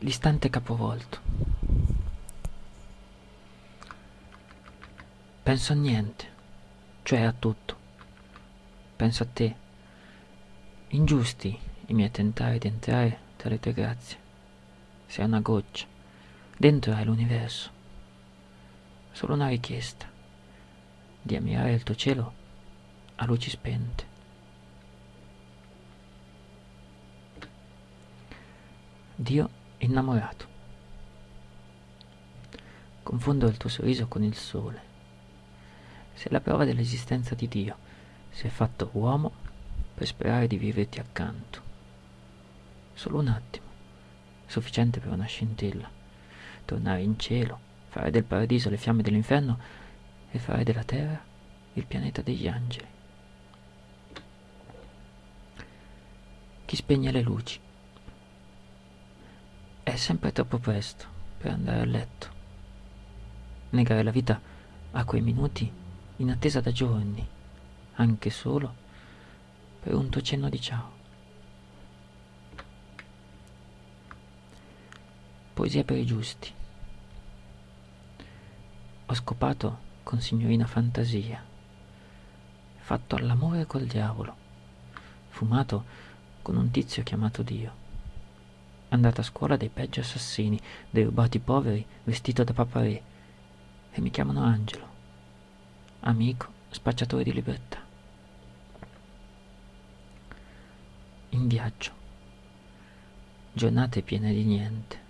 l'istante capovolto. Penso a niente, cioè a tutto. Penso a te. Ingiusti i miei tentare di entrare tra le tue grazie. Sei una goccia. Dentro hai l'universo. Solo una richiesta. Di ammirare il tuo cielo a luci spente. Dio innamorato. Confondo il tuo sorriso con il sole. Sei la prova dell'esistenza di Dio. Sei fatto uomo per sperare di viverti accanto. Solo un attimo, sufficiente per una scintilla. Tornare in cielo, fare del paradiso le fiamme dell'inferno e fare della terra il pianeta degli angeli. Chi spegne le luci sempre troppo presto per andare a letto. Negare la vita a quei minuti in attesa da giorni, anche solo per un tuo cenno di ciao. Poesia per i giusti. Ho scopato con signorina fantasia, fatto all'amore col diavolo, fumato con un tizio chiamato Dio andata a scuola dai peggio assassini, dei rubati poveri, vestito da paparè. E mi chiamano Angelo, amico, spacciatore di libertà. In viaggio. Giornate piene di niente.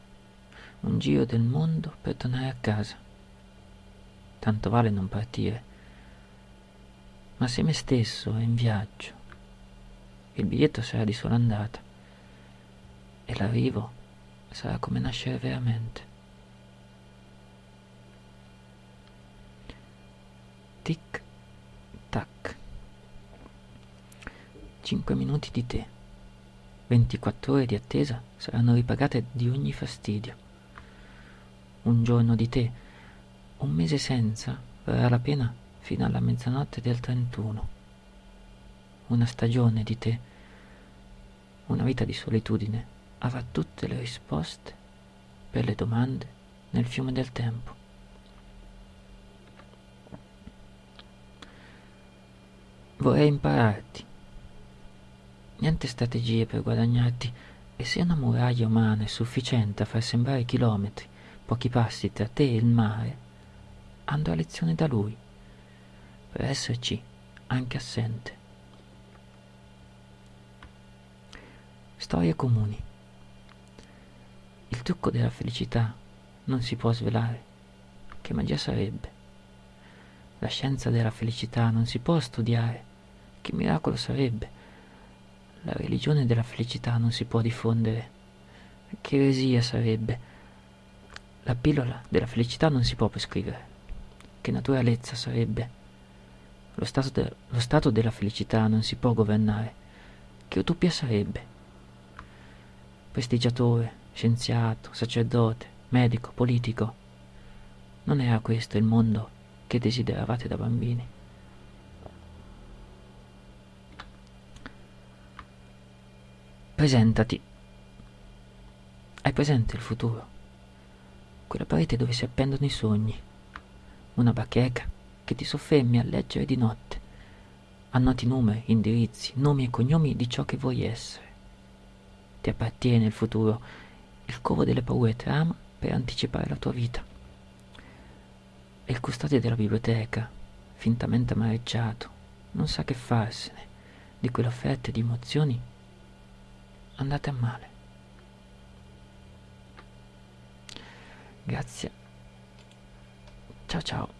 Un giro del mondo per tornare a casa. Tanto vale non partire. Ma se me stesso è in viaggio, il biglietto sarà di sola andata e l'arrivo sarà come nascere veramente. Tic tac. Cinque minuti di te. 24 ore di attesa saranno ripagate di ogni fastidio. Un giorno di te, un mese senza, varrà la pena fino alla mezzanotte del 31. Una stagione di te, una vita di solitudine avrà tutte le risposte per le domande nel fiume del tempo. Vorrei impararti. Niente strategie per guadagnarti e se una muraglia umana è sufficiente a far sembrare chilometri, pochi passi tra te e il mare, andrò a lezione da lui, per esserci anche assente. Storie comuni. Trucco della felicità non si può svelare. Che magia sarebbe? La scienza della felicità non si può studiare. Che miracolo sarebbe? La religione della felicità non si può diffondere. Che eresia sarebbe? La pillola della felicità non si può prescrivere. Che naturalezza sarebbe? Lo stato, de- lo stato della felicità non si può governare. Che utopia sarebbe? Prestigiatore, scienziato, sacerdote, medico, politico. Non era questo il mondo che desideravate da bambini. Presentati. Hai presente il futuro? Quella parete dove si appendono i sogni. Una bacheca che ti soffermi a leggere di notte. Annoti numeri, indirizzi, nomi e cognomi di ciò che vuoi essere. Ti appartiene il futuro il covo delle paure trama per anticipare la tua vita. E il custode della biblioteca, fintamente amareggiato, non sa che farsene di quelle offerte di emozioni andate a male. Grazie. Ciao ciao.